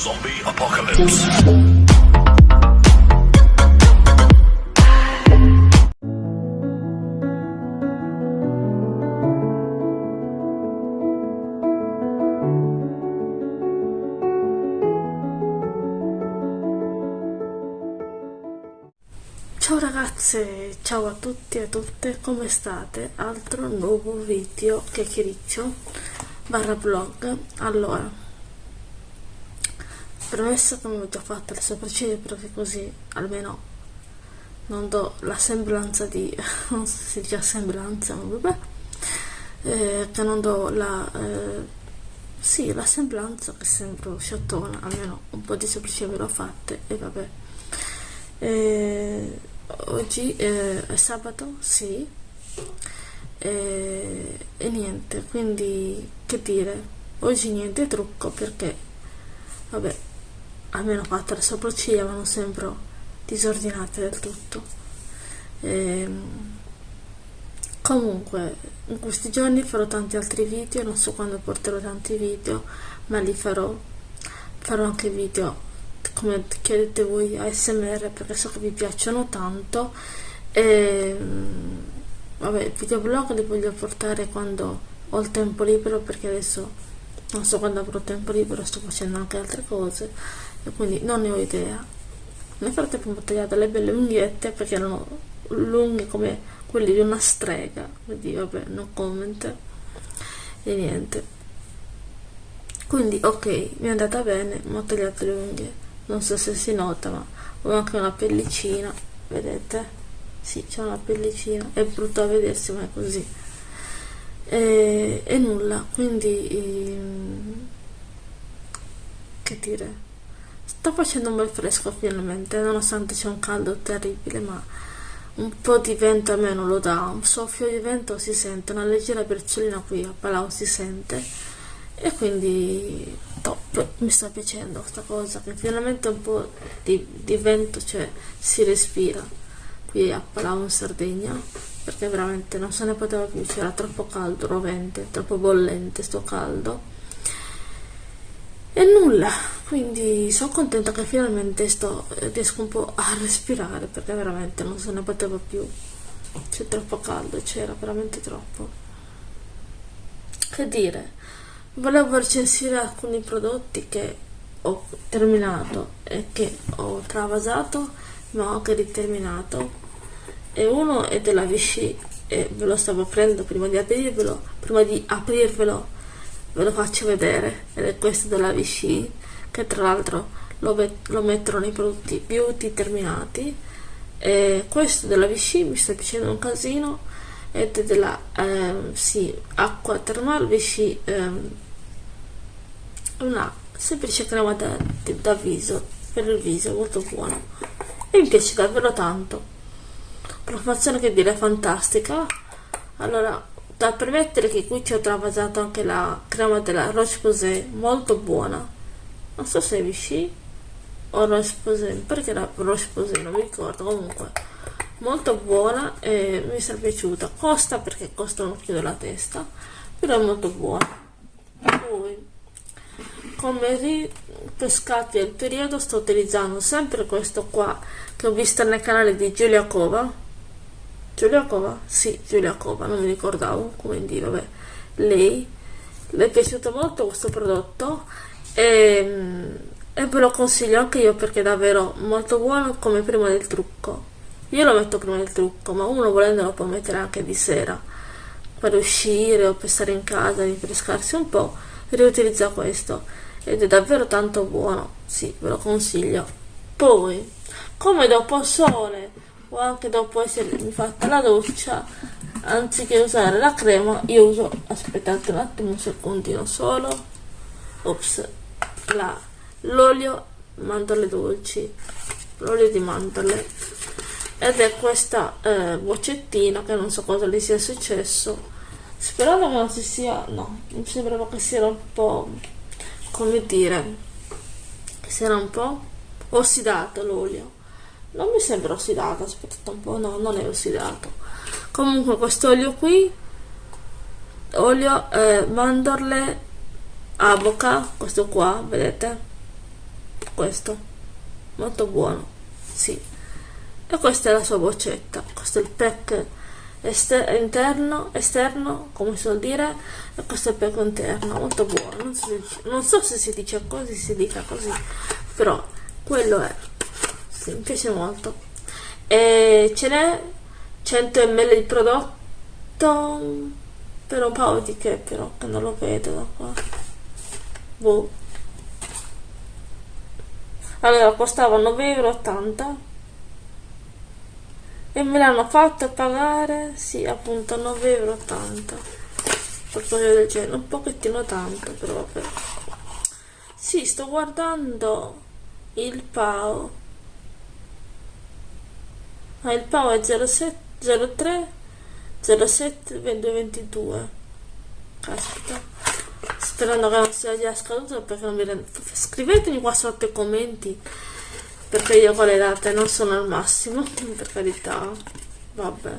Zombie Apocalypse. Ciao ragazze, ciao a tutti e a tutte, come state? Altro nuovo video chiacchiericcio barra vlog. Allora, che mi ho già fatto le sopracciglia perché così almeno non do la sembranza di, non so se si dice sembranza, ma vabbè, eh, che non do la, eh, sì, la sembranza che sembro sciottona, almeno un po' di sopracciglia ve l'ho fatte e vabbè. Eh, oggi eh, è sabato, sì, eh, e niente, quindi che dire, oggi niente trucco perché, vabbè, almeno fatto le sopracciglia ma non sembro disordinate del tutto. Ehm, comunque, in questi giorni farò tanti altri video, non so quando porterò tanti video, ma li farò, farò anche video come chiedete voi ASMR perché so che vi piacciono tanto e vabbè i videoblog li voglio portare quando ho il tempo libero perché adesso non so quando avrò tempo libero sto facendo anche altre cose e quindi non ne ho idea. Nel frattempo ho tagliato le belle unghiette perché erano lunghe come quelli di una strega. Quindi vabbè no comment e niente. Quindi ok mi è andata bene mi ho tagliato le unghie. Non so se si nota ma ho anche una pellicina vedete? Sì c'è una pellicina. È brutto a vedersi ma è così e, e nulla quindi ehm, che dire. Sta facendo un bel fresco finalmente nonostante c'è un caldo terribile ma un po' di vento almeno lo dà. Un soffio di vento si sente una leggera briciolina qui a Palau si sente. E quindi top mi sta piacendo questa cosa che finalmente un po' di, di vento cioè si respira qui a Palau in Sardegna perché veramente non se ne poteva più c'era troppo caldo rovente troppo bollente sto caldo. E nulla quindi sono contenta che finalmente sto riesco un po' a respirare perché veramente non se ne poteva più. C'è troppo caldo c'era veramente troppo. Che dire volevo recensire alcuni prodotti che ho terminato e che ho travasato ma ho anche riterminato e uno è della Vichy e ve lo stavo aprendo prima di aprirvelo prima di aprirvelo ve lo faccio vedere ed è questo della Vichy che tra l'altro lo, lo mettono nei prodotti beauty terminati e questo della Vichy mi sta piacendo un casino ed è della ehm, sì, acqua termal Vichy ehm, una semplice crema da, da viso per il viso molto buona. E mi piace davvero tanto profumazione che dire fantastica. Allora da permettere che qui ci ho travasato anche la crema della Roche Posay molto buona. Non so se è Vichy o Roche Posay perché era Roche Posay non mi ricordo. Comunque molto buona e mi è piaciuta. Costa perché costa un occhio della testa però è molto buona. Poi come ripescati al periodo sto utilizzando sempre questo qua che ho visto nel canale di Giulia Cova Giulia Cova? Sì, Giulia Cova, non mi ricordavo come dire, vabbè. Lei le è piaciuto molto questo prodotto e, e ve lo consiglio anche io perché è davvero molto buono come prima del trucco. Io lo metto prima del trucco ma uno volendo lo può mettere anche di sera per uscire o per stare in casa rinfrescarsi un po' riutilizza questo ed è davvero tanto buono. Sì ve lo consiglio. Poi come dopo sole o anche dopo essermi fatta la doccia anziché usare la crema io uso aspettate un attimo un secondino solo. Ops l'olio mandorle dolci l'olio di mandorle. Ed è questa eh, boccettina che non so cosa le sia successo. Sperando che non si sia no mi sembrava che sia un po' come dire si era un po' ossidato l'olio non mi sembra ossidato aspettate un po' no non è ossidato. Comunque questo olio qui olio eh, mandorle avoca questo qua vedete? Questo molto buono sì. E questa è la sua boccetta questo è il pack ester interno esterno come si suol dire e questo è il pack interno molto buono. Non so, se, non so se si dice così si dica così però quello è sì, mi piace molto. E ce n'è 100 ml di prodotto per un paio di che però che non lo vedo da qua. Boh. Allora costava 9,80 euro e me l'hanno fatto pagare sì appunto 9,80 euro qualcosa del genere un pochettino tanto però vabbè. Sì sto guardando il PAO ah, il PAO è 07 03 07 22 caspita. Sperando che non sia già scaduto perché non mi rendo scrivetemi qua sotto i commenti perché io con le date non sono al massimo per carità. Vabbè.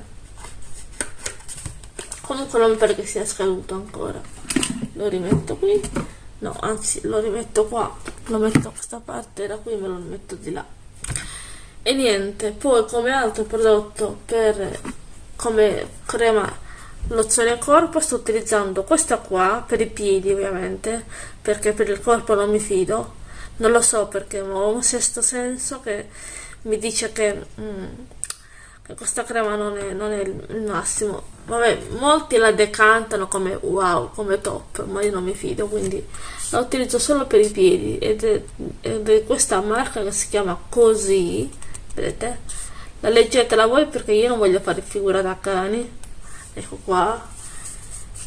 Comunque non perché sia scaduto ancora. Lo rimetto qui. No anzi lo rimetto qua. Lo metto a questa parte da qui me lo metto di là e niente poi come altro prodotto per come crema lozione corpo sto utilizzando questa qua per i piedi ovviamente perché per il corpo non mi fido. Non lo so perché ho un sesto senso che mi dice che, mm, che questa crema non è, non è, il massimo. Vabbè molti la decantano come wow come top ma io non mi fido quindi la utilizzo solo per i piedi. Ed è, ed è questa marca che si chiama così vedete? La leggetela voi perché io non voglio fare figura da cani. Ecco qua.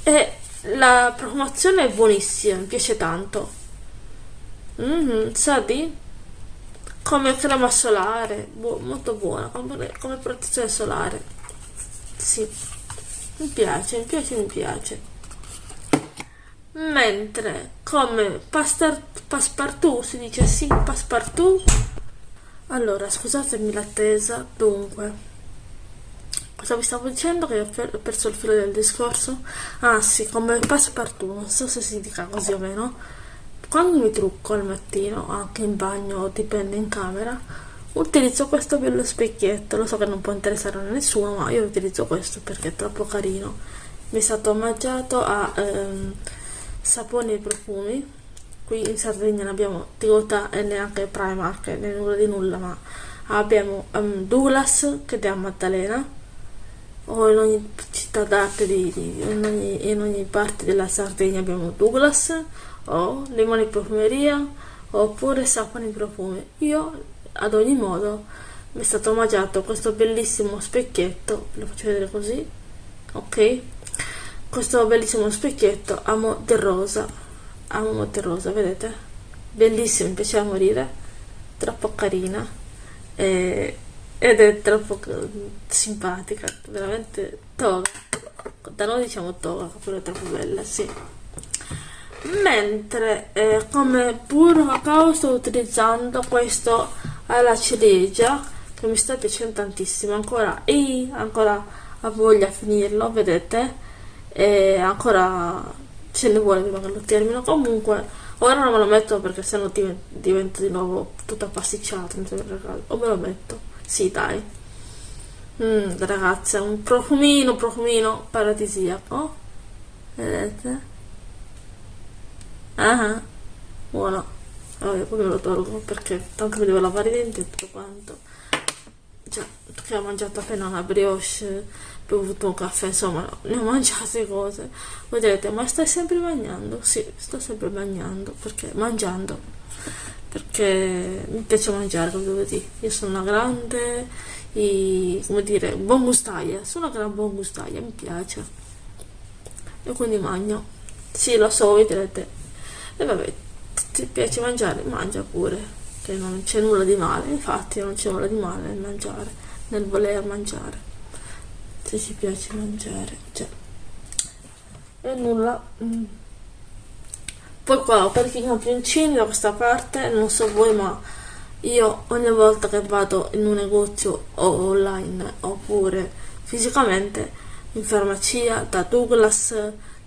E la profumazione è buonissima mi piace tanto. Mm -hmm, sa di? Come crema solare. Bu molto buona come, come protezione solare. Sì. Mi piace mi piace mi piace. Mentre come passepartout si dice sì passepartout allora scusatemi l'attesa dunque Cosa vi stavo dicendo che ho, per, perso il filo del discorso? Ah sì, come passepartout, non so se si dica così o meno. Quando mi trucco al mattino, anche in bagno, dipende in camera, utilizzo questo bello specchietto. Lo so che non può interessare a nessuno, ma io utilizzo questo perché è troppo carino. Mi è stato omaggiato a ehm, saponi e profumi. Qui in Sardegna ne abbiamo Tigota e neanche Primark, né nulla di nulla, ma abbiamo um, Douglas che è a Maddalena o in ogni città d'arte di, di, in, ogni, in, ogni, parte della Sardegna abbiamo Douglas o limoni profumeria oppure saponi profumi io ad ogni modo mi è stato omaggiato questo bellissimo specchietto lo faccio vedere così ok? Questo bellissimo specchietto amo del rosa amo del rosa vedete? Bellissimo mi piace morire. Troppo carina. E ed è troppo simpatica, veramente toga. Da noi diciamo toga, però è troppo bella, sì. Mentre eh, come puro cacao sto utilizzando questo alla ciliegia che mi sta piacendo tantissimo. Ancora e ancora ha voglia a finirlo vedete? E ancora ce ne vuole prima che lo termino comunque ora non me lo metto perché sennò divento di nuovo tutta pasticciata o me lo metto sì, dai. Mm, ragazze, un profumino, profumino paradisiaco. Vedete? Ah, buono. Allora, poi me lo tolgo perché tanto mi devo lavare i denti e tutto quanto. Già, perché ho mangiato appena una brioche, bevuto un caffè, insomma, ne ho mangiate cose. Vedete, ma stai sempre mangiando? Sì, sto sempre mangiando, perché mangiando perché mi piace mangiare, come devo dire. Io sono una grande, e, come dire, buon gustaia, sono una gran buon gustaia, mi piace. E quindi mangio. Sì, lo so, voi direte, e vabbè, ti piace mangiare? Mangia pure, che non c'è nulla di male, infatti non c'è nulla di male nel mangiare, nel voler mangiare. Se ci piace mangiare, cioè. E nulla. Mm poi qua ho parecchi campioncini da questa parte non so voi ma io ogni volta che vado in un negozio o online oppure fisicamente in farmacia da Douglas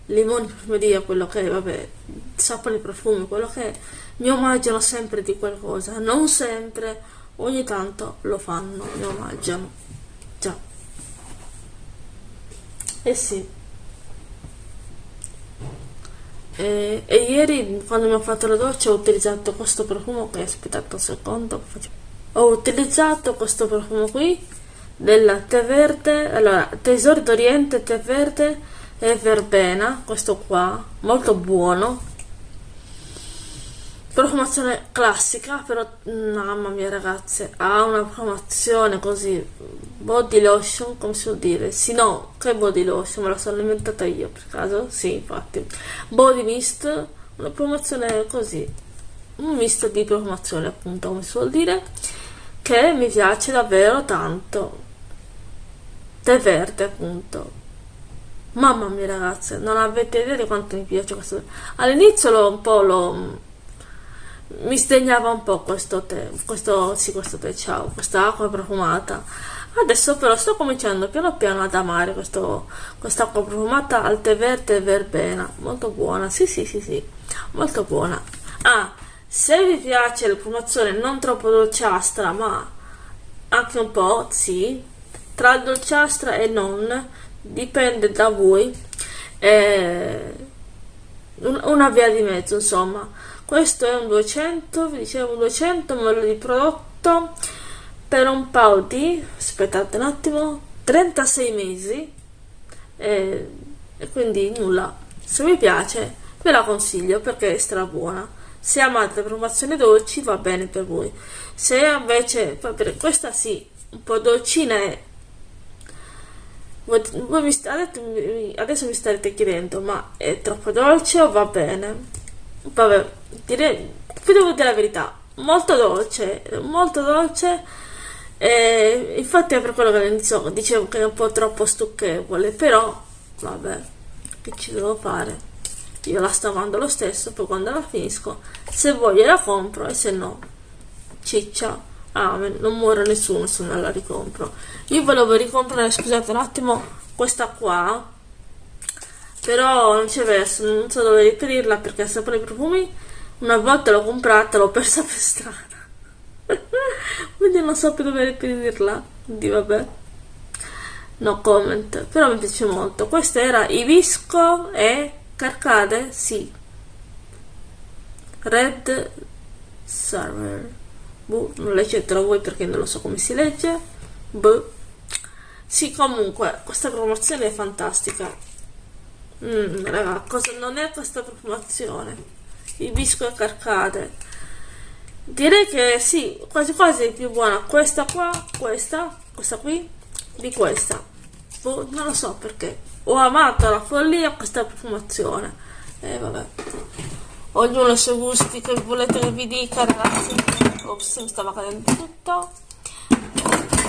limoni profumeria quello che vabbè saponi profumi quello che mi omaggiano sempre di qualcosa, non sempre, ogni tanto lo fanno, mi omaggiano. Già. Eh sì. E, e, ieri quando mi ho fatto la doccia ho utilizzato questo profumo che aspettate un secondo ho utilizzato questo profumo qui della tè verde allora tesoro d'oriente tè verde e verbena questo qua molto buono profumazione classica però mamma mia ragazze ha una profumazione così body lotion come si può dire? Sì no che body lotion? Me la sono inventata io per caso? Sì infatti. Body mist una profumazione così. Un misto di profumazione appunto come si vuol dire che mi piace davvero tanto. Tè verde appunto. Mamma mia ragazze non avete idea di quanto mi piace questo. All'inizio lo un po' lo mi sdegnava un po' questo tè, questo, sì, questo tè, ciao, questa acqua profumata. Adesso però sto cominciando piano piano ad amare questa acqua profumata al tè verde e verbena, molto buona, sì sì sì sì, molto buona. Ah, se vi piace la profumazione non troppo dolciastra, ma anche un po', sì, tra dolciastra e non, dipende da voi, eh, una via di mezzo insomma questo è un 200 vi dicevo 200 ml di prodotto per un paio di aspettate un attimo 36 mesi. E, e quindi nulla. Se vi piace ve la consiglio perché è stra buona. Se amate le promozioni dolci va bene per voi. Se invece per questa sì un po' dolcina è voi mi, adesso mi starete chiedendo ma è troppo dolce o va bene vabbè, direi, vi devo dire la verità, molto dolce, molto dolce, e infatti è per quello che all'inizio dicevo che è un po' troppo stucchevole, però, vabbè, che ci devo fare? Io la sto amando lo stesso, poi quando la finisco, se voglio la compro e se no, ciccia. Amen, non muore nessuno se non la ricompro. Io volevo ricomprare, scusate un attimo, questa qua, però non c'è verso, non so dove riperirla perché il sapore profumi. Una volta l'ho comprata l'ho persa per strada. Quindi non so più dove riperirla quindi vabbè. No comment. Però mi piace molto. Questo era Ibisco e Carcade sì. Red Server. Boh, non leggetelo voi perché non lo so come si legge. Boh. sì comunque questa promozione è fantastica Mm, raga, cosa non è questa profumazione? Il bisco e carcade. Direi che sì, quasi quasi è più buona questa qua, questa, questa qui, di questa. Boh, non lo so perché. Ho amato la follia questa profumazione. E eh, vabbè. Ognuno i suoi gusti, che volete che vi dica, ragazzi. Ops, mi stava cadendo tutto.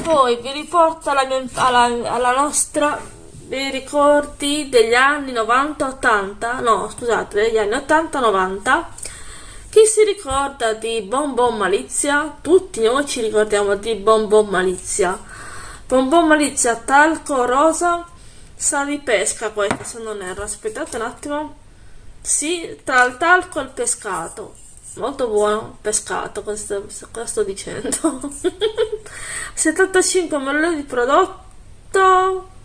Poi vi riporto alla, mia, alla, alla nostra dei ricordi degli anni 90-80, no scusate, degli anni 80-90. Chi si ricorda di Bon Bon Malizia? Tutti noi ci ricordiamo di Bon Bon Malizia. Bon Bon Malizia, talco rosa, sa di pesca questo se non erro. Aspettate un attimo. Sì, tra il talco e il pescato. Molto buono, pescato, cosa sto, cosa sto dicendo? 75 ml di prodotto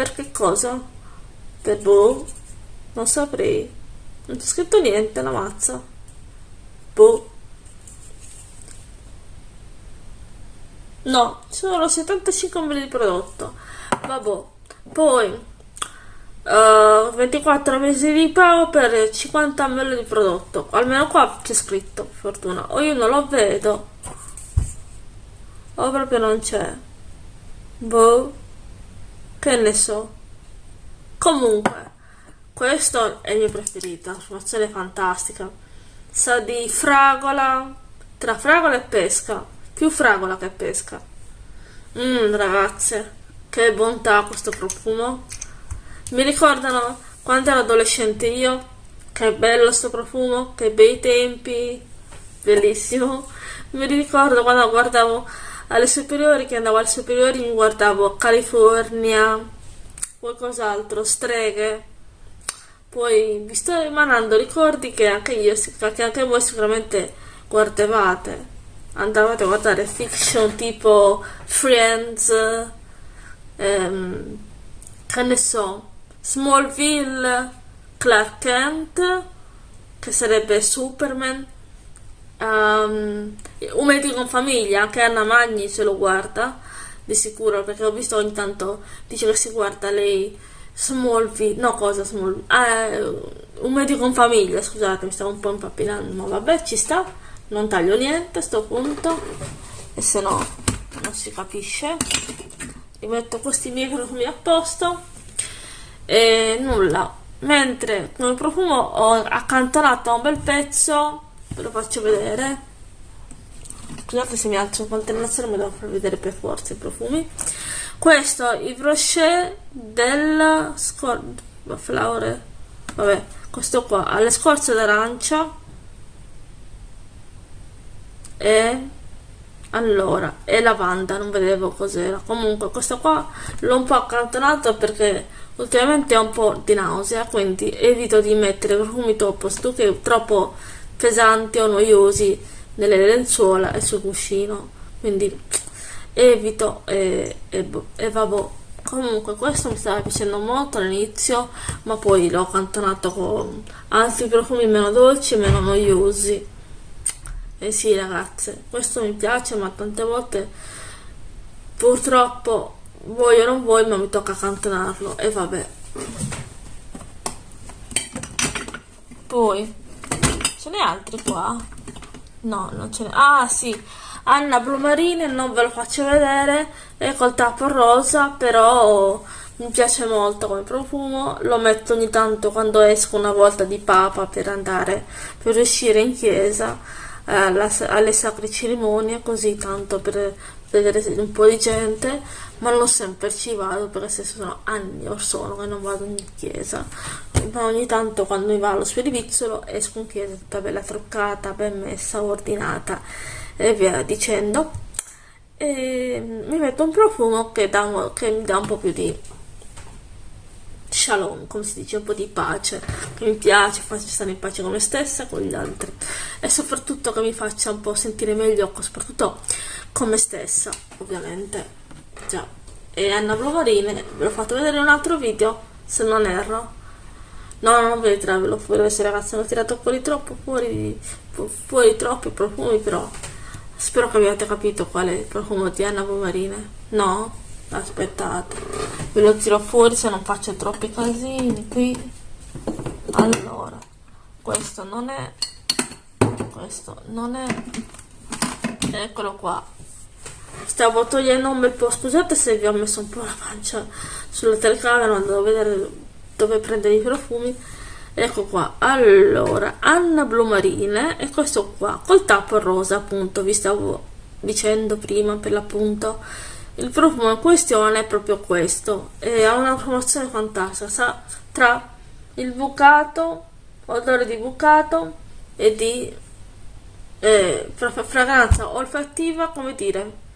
per che cosa? Per boh? Non saprei. Non c'è scritto niente, la mazza. Boh. No, ci sono 75 ml di prodotto. Vabbè. Poi uh, 24 mesi di pago per 50 ml di prodotto. Almeno qua c'è scritto, fortuna. O io non lo vedo. O proprio non c'è. Boh che ne so. Comunque questo è il mio preferito formazione fantastica. Sa di fragola tra fragola e pesca più fragola che pesca. Mmm ragazze che bontà questo profumo. Mi ricordano quando ero adolescente io che bello questo profumo che bei tempi bellissimo. Mi ricordo quando guardavo alle superiori che andavo alle superiori mi guardavo California qualcos'altro streghe poi vi sto emanando ricordi che anche io, che anche voi sicuramente guardavate. Andavate a guardare fiction tipo Friends, ehm, che ne so, Smallville, Clark Kent, che sarebbe Superman, um, Un medico in famiglia, anche Anna Magni se lo guarda, di sicuro, perché ho visto ogni tanto, dice che si guarda lei Smallville, no cosa Smallville, eh, un medico in famiglia, scusate, mi stavo un po' impappinando, ma vabbè, ci sta, non taglio niente a sto punto, e se no non si capisce. Rimetto questi microfoni a posto, e nulla. Mentre come profumo ho accantonato un bel pezzo, ve lo faccio vedere. Scusate se mi alzo in continuazione, mi devo far vedere per forza i profumi. Questo il brochet del scor flower vabbè questo qua. Ha le scorze d'arancia. E allora e lavanda non vedevo cos'era. Comunque questo qua l'ho un po' accantonato perché ultimamente ho un po' di nausea quindi evito di mettere profumi troppo stucchi troppo pesanti o noiosi nelle lenzuola e sul cuscino. Quindi evito e, e, e vabbè comunque questo mi stava piacendo molto all'inizio ma poi l'ho cantonato con altri profumi meno dolci e meno noiosi. E sì ragazze questo mi piace ma tante volte purtroppo vuoi o non vuoi ma mi tocca cantonarlo e vabbè. Poi ce n'è altri qua? no non ce n'è. Ah sì. Anna Blumarine non ve lo faccio vedere. È col tappo rosa però mi piace molto come profumo. Lo metto ogni tanto quando esco una volta di papa per andare per uscire in chiesa eh, alle sacre cerimonie così tanto per vedere un po' di gente ma non sempre ci vado perché se sono anni o sono che non vado in chiesa. Ma ogni tanto quando mi va allo spirivizzolo esco in chiesa tutta bella truccata ben messa ordinata e via dicendo. E mi metto un profumo che, dà, che mi dà un po' più di shalom, come si dice, un po' di pace, che mi piace, faccio stare in pace con me stessa con gli altri e soprattutto che mi faccia un po' sentire meglio, soprattutto con me stessa, ovviamente, già. E Anna Blovarine, ve l'ho fatto vedere in un altro video, se non erro. No, non vedetevelo, vedere se ragazzi hanno tirato fuori troppo, fuori, fuori troppi profumi, però Spero che abbiate capito qual è il profumo di Anna Bomarine. No? Aspettate. Ve lo tiro fuori se non faccio troppi casini qui. Allora, questo non è... Questo non è... Eccolo qua. Stavo togliendo un bel po'. Scusate se vi ho messo un po' la pancia sulla telecamera, devo vedere dove prendere i profumi ecco qua allora Anna Blumarine e questo qua col tappo rosa appunto vi stavo dicendo prima per l'appunto il profumo in questione è proprio questo e ha una promozione fantastica tra il bucato odore di bucato e di eh, fragranza olfattiva come dire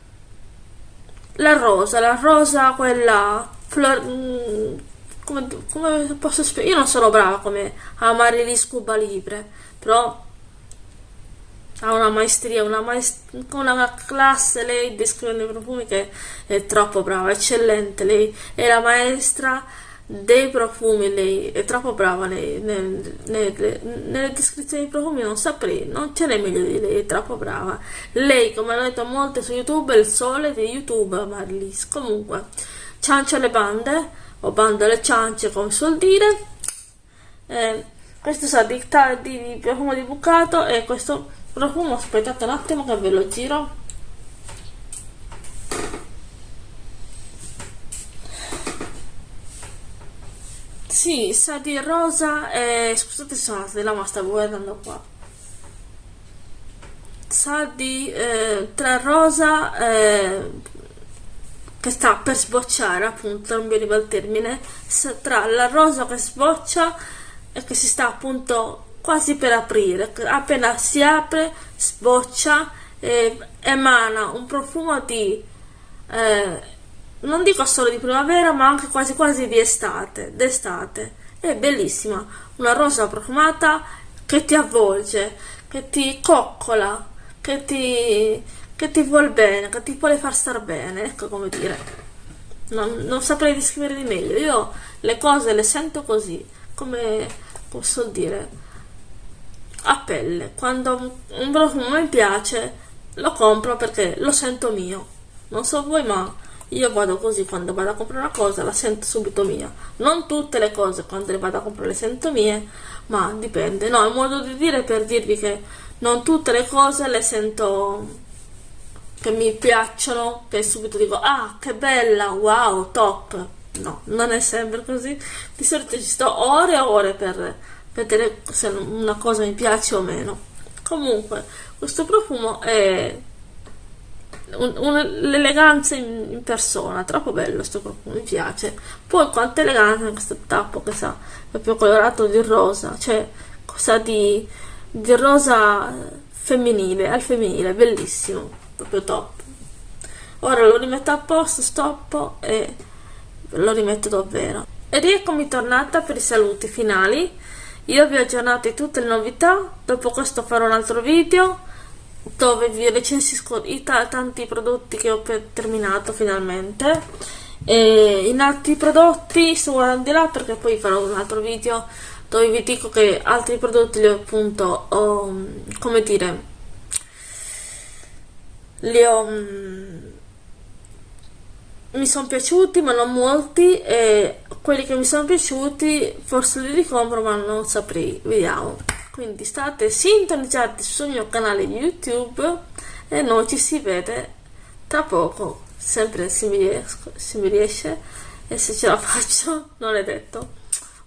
la rosa la rosa quella flor, mm, come, come posso spiegare? Io non sono brava come amare gli scuba libre, però ha una maestria, una, maest una classe, lei descrivendo i profumi che è troppo brava, eccellente, lei è la maestra dei profumi, lei è troppo brava lei, nel, nel, nelle descrizioni dei profumi non saprei, non ce n'è meglio di lei, è troppo brava. Lei, come hanno detto molte su YouTube, è il sole di YouTube, Marlis. Comunque, ciancia le bande o bando alle ciance come suol dire eh, questo sa di, di profumo di bucato e questo profumo aspettate un attimo che ve lo giro. Sì sa di rosa e scusate se sono della ma stavo guardando qua. Sa di eh, tra rosa eh, che sta per sbocciare appunto non mi arriva il termine. Tra la rosa che sboccia e che si sta appunto quasi per aprire appena si apre sboccia e emana un profumo di eh, non dico solo di primavera ma anche quasi quasi di estate d'estate è bellissima una rosa profumata che ti avvolge, che ti coccola, che ti, che ti vuol bene, che ti vuole far star bene, ecco come dire. Non, non saprei descrivere di meglio, io le cose le sento così, come posso dire, a pelle. Quando un profumo mi piace, lo compro perché lo sento mio. Non so voi, ma io vado così quando vado a comprare una cosa, la sento subito mia. Non tutte le cose quando le vado a comprare le sento mie, ma dipende. No, è un modo di dire per dirvi che non tutte le cose le sento che mi piacciono, che subito dico ah che bella, wow, top. No, non è sempre così. Di solito ci sto ore e ore per vedere se una cosa mi piace o meno. Comunque, questo profumo è l'eleganza in, persona, troppo bello questo profumo, mi piace. Poi quanto eleganza in questo tappo che sa, proprio colorato di rosa, cioè cosa di, di rosa femminile, al femminile, bellissimo, proprio top. Ora lo rimetto a posto, stoppo e lo rimetto davvero. Ed eccomi tornata per i saluti finali. Io vi ho aggiornato tutte le novità, dopo questo farò un altro video dove vi recensisco i tanti prodotti che ho terminato finalmente. E in altri prodotti sto guardando di là perché poi farò un altro video dove vi dico che altri prodotti li ho appunto ho, come dire li ho mi sono piaciuti ma non molti e quelli che mi sono piaciuti forse li ricompro ma non saprei. Vediamo. Quindi state sintonizzati sul mio canale YouTube e noi ci si vede tra poco. Sempre se mi, riesco, se mi riesce e se ce la faccio non è detto.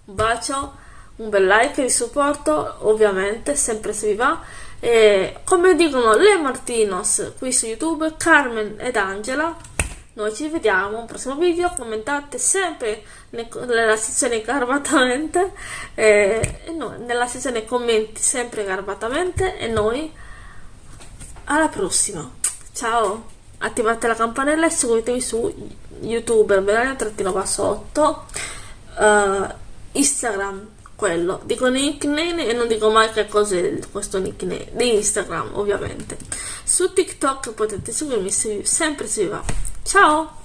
Un bacio un bel like di supporto ovviamente sempre se vi va. E come dicono le Martinos qui su YouTube Carmen ed Angela noi ci vediamo al prossimo video commentate sempre nella sezione garbatamente eh, e noi, nella sezione commenti sempre garbatamente e noi alla prossima. Ciao attivate la campanella e seguitemi su youtube belania trattino basso 8 uh, instagram quello. Dico nickname e non dico mai che cos'è questo nickname di instagram ovviamente. Su tiktok potete seguirmi se, sempre se vi va Ciao!